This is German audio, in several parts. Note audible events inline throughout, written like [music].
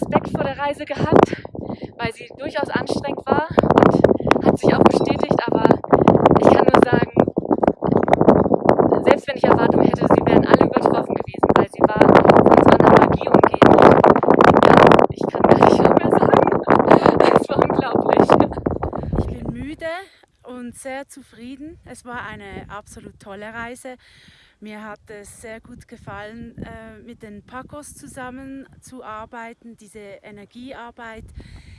vor der Reise gehabt, weil sie durchaus anstrengend war und hat sich auch bestätigt, aber ich kann nur sagen, selbst wenn ich Erwartungen hätte, sie wären alle übertroffen gewesen, weil sie war von so einer Magie umgeben. Ja, ich kann gar nicht mehr sagen. Es war unglaublich. Ich bin müde und sehr zufrieden. Es war eine absolut tolle Reise. Mir hat es sehr gut gefallen, äh, mit den Pacos zusammenzuarbeiten, diese Energiearbeit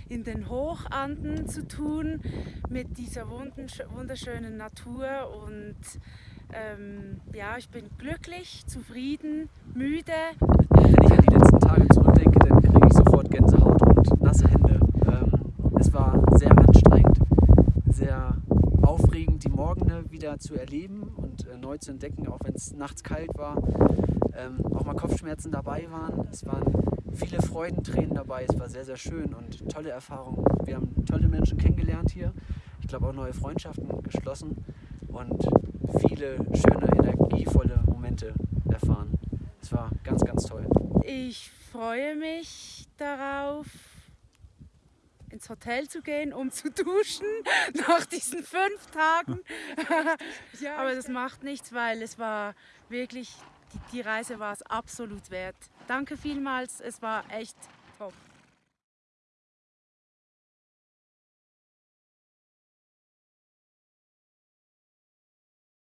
in den Hochanden zu tun, mit dieser wunderschönen Natur und ähm, ja, ich bin glücklich, zufrieden, müde. Wenn ich an die letzten Tage zurückdenke, dann kriege ich sofort Gänsehaut und nasse Hände. Ähm, es war sehr anstrengend, sehr aufregend, die Morgene wieder zu erleben und äh, neu zu entdecken, auch wenn es nachts kalt war, ähm, auch mal Kopfschmerzen dabei waren. Es waren viele Freudentränen dabei, es war sehr, sehr schön und tolle Erfahrungen. Wir haben tolle Menschen kennengelernt hier, ich glaube auch neue Freundschaften geschlossen und viele schöne, energievolle Momente erfahren. Es war ganz, ganz toll. Ich freue mich darauf, ins Hotel zu gehen, um zu duschen [laughs] nach diesen fünf Tagen. [laughs] ja, Aber das macht nichts, weil es war wirklich, die, die Reise war es absolut wert. Danke vielmals, es war echt top.